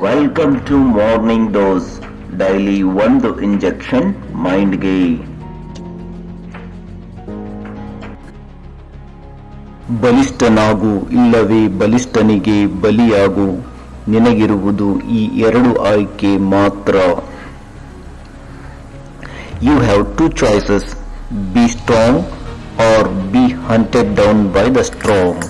Welcome to morning dose daily ಒಂದು injection ಮೈಂಡ್ಗೆ ಬಲಿಷ್ಠನಾಗು ಇಲ್ಲವೇ ಬಲಿಷ್ಠನಿಗೆ ಬಲಿಯಾಗು. ನಿನಗಿರುವುದು ಈ ಎರಡು ಆಯ್ಕೆ ಮಾತ್ರ. You have two choices be strong or be hunted down by the strong